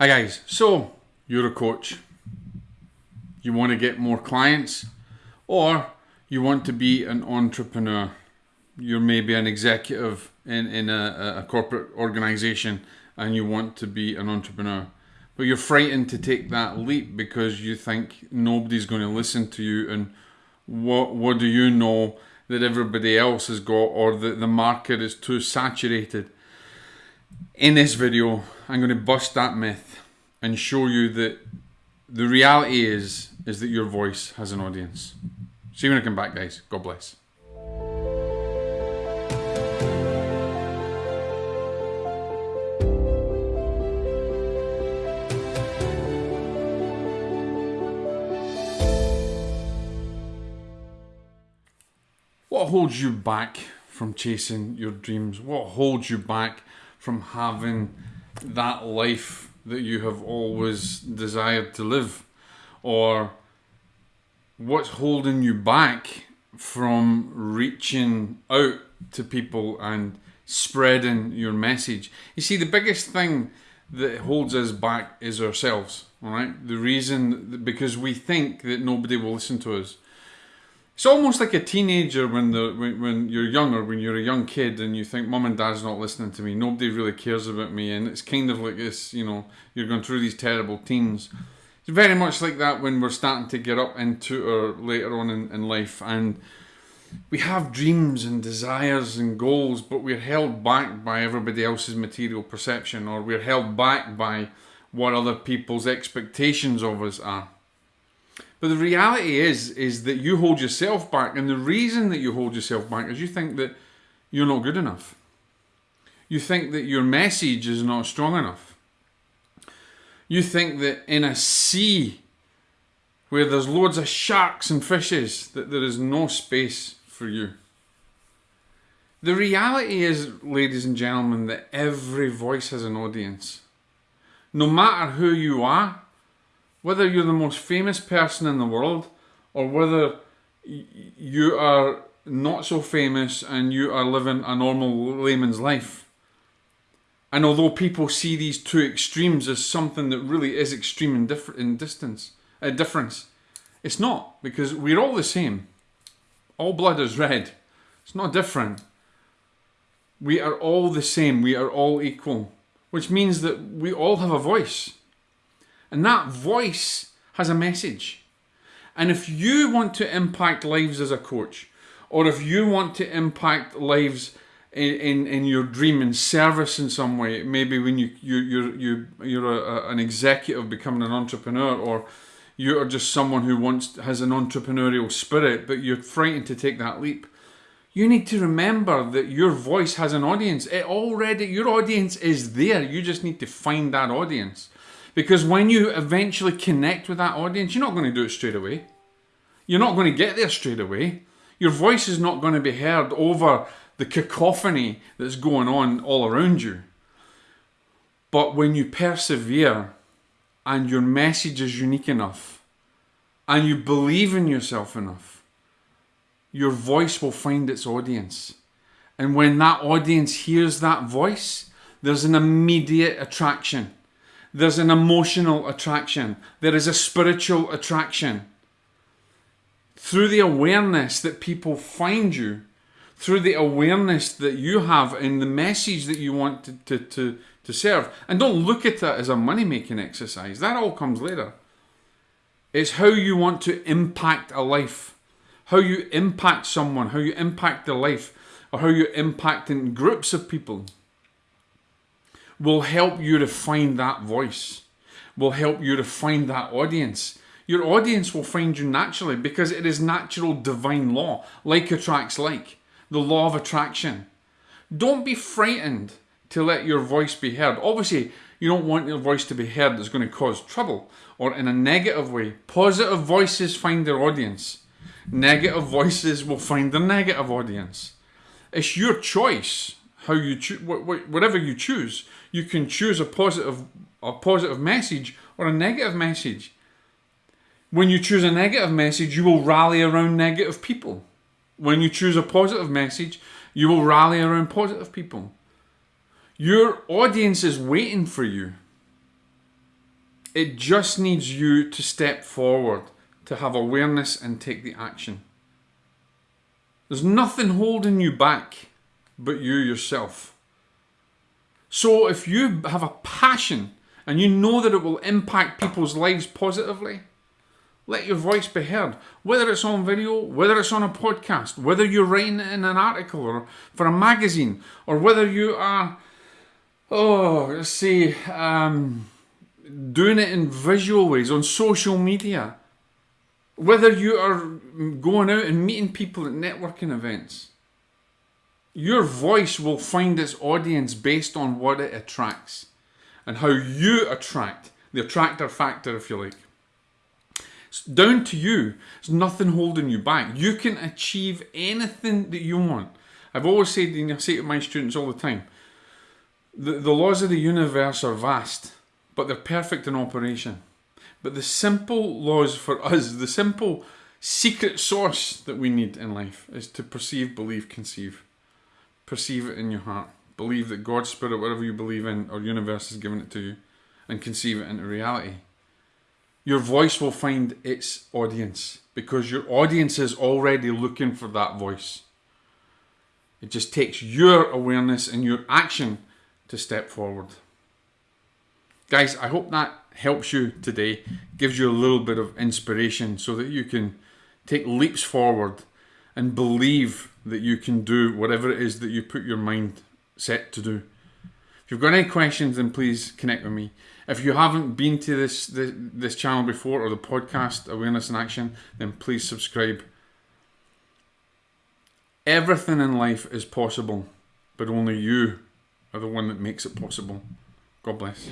Hi guys, so you're a coach. You want to get more clients or you want to be an entrepreneur. You're maybe an executive in, in a, a corporate organization and you want to be an entrepreneur. But you're frightened to take that leap because you think nobody's going to listen to you and what what do you know that everybody else has got or that the market is too saturated. In this video, I'm going to bust that myth and show you that the reality is is that your voice has an audience. See you when I come back, guys. God bless. What holds you back from chasing your dreams? What holds you back from having that life that you have always desired to live? Or what's holding you back from reaching out to people and spreading your message? You see, the biggest thing that holds us back is ourselves, all right? The reason, because we think that nobody will listen to us. It's almost like a teenager when the when, when you're younger, when you're a young kid, and you think mom and dad's not listening to me. Nobody really cares about me, and it's kind of like this. You know, you're going through these terrible teens. It's very much like that when we're starting to get up into or later on in, in life, and we have dreams and desires and goals, but we're held back by everybody else's material perception, or we're held back by what other people's expectations of us are. But the reality is, is that you hold yourself back, and the reason that you hold yourself back is you think that you're not good enough. You think that your message is not strong enough. You think that in a sea where there's loads of sharks and fishes, that there is no space for you. The reality is, ladies and gentlemen, that every voice has an audience. No matter who you are, whether you're the most famous person in the world or whether you are not so famous and you are living a normal layman's life. And although people see these two extremes as something that really is extreme in, diff- in distance, a uh, difference, it's not because we're all the same. All blood is red. It's not different. We are all the same. We are all equal, which means that we all have a voice. And that voice has a message. And if you want to impact lives as a coach, or if you want to impact lives in, in, in your dream and service in some way, maybe when you, you, you're, you, you're a, an executive becoming an entrepreneur, or you are just someone who wants has an entrepreneurial spirit, but you're frightened to take that leap. You need to remember that your voice has an audience. It already your audience is there. You just need to find that audience. Because when you eventually connect with that audience, you're not going to do it straight away. You're not going to get there straight away. Your voice is not going to be heard over the cacophony that's going on all around you. But when you persevere and your message is unique enough and you believe in yourself enough, your voice will find its audience. And when that audience hears that voice, there's an immediate attraction there's an emotional attraction. There is a spiritual attraction. Through the awareness that people find you, through the awareness that you have in the message that you want to, to, to, to serve. And don't look at that as a money making exercise, that all comes later. It's how you want to impact a life, how you impact someone, how you impact their life, or how you impact in groups of people will help you to find that voice, will help you to find that audience. Your audience will find you naturally because it is natural divine law, like attracts like, the law of attraction. Don't be frightened to let your voice be heard. Obviously, you don't want your voice to be heard that's going to cause trouble or in a negative way. Positive voices find their audience. Negative voices will find their negative audience. It's your choice how you choose, whatever you choose, you can choose a positive, a positive message or a negative message. When you choose a negative message, you will rally around negative people. When you choose a positive message, you will rally around positive people. Your audience is waiting for you. It just needs you to step forward, to have awareness and take the action. There's nothing holding you back but you yourself. So if you have a passion and you know that it will impact people's lives positively, let your voice be heard. Whether it's on video, whether it's on a podcast, whether you're writing it in an article or for a magazine, or whether you are, oh, let's see, um, doing it in visual ways on social media, whether you are going out and meeting people at networking events, your voice will find its audience based on what it attracts and how you attract the attractor factor, if you like. It's down to you. There's nothing holding you back. You can achieve anything that you want. I've always said, and I say to my students all the time, the, the laws of the universe are vast, but they're perfect in operation. But the simple laws for us, the simple secret source that we need in life is to perceive, believe, conceive. Perceive it in your heart. Believe that God's Spirit, whatever you believe in, or universe has given it to you, and conceive it into reality. Your voice will find its audience because your audience is already looking for that voice. It just takes your awareness and your action to step forward. Guys, I hope that helps you today, gives you a little bit of inspiration so that you can take leaps forward and believe that you can do whatever it is that you put your mind set to do. If you've got any questions, then please connect with me. If you haven't been to this, this this channel before or the podcast Awareness in Action, then please subscribe. Everything in life is possible, but only you are the one that makes it possible. God bless.